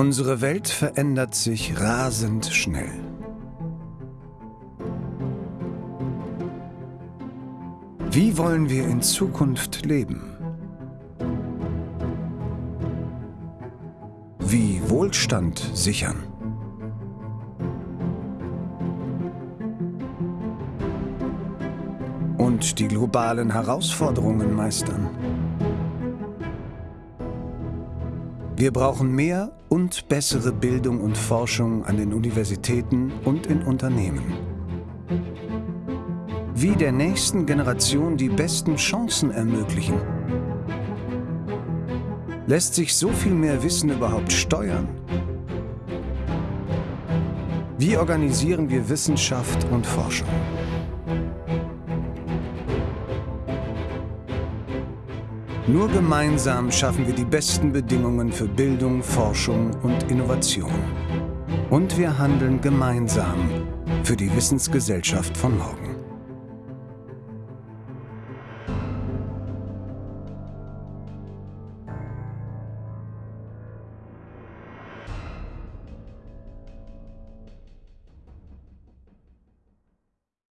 Unsere Welt verändert sich rasend schnell. Wie wollen wir in Zukunft leben? Wie Wohlstand sichern? Und die globalen Herausforderungen meistern? Wir brauchen mehr und bessere Bildung und Forschung an den Universitäten und in Unternehmen. Wie der nächsten Generation die besten Chancen ermöglichen. Lässt sich so viel mehr Wissen überhaupt steuern? Wie organisieren wir Wissenschaft und Forschung? Nur gemeinsam schaffen wir die besten Bedingungen für Bildung, Forschung und Innovation. Und wir handeln gemeinsam für die Wissensgesellschaft von morgen.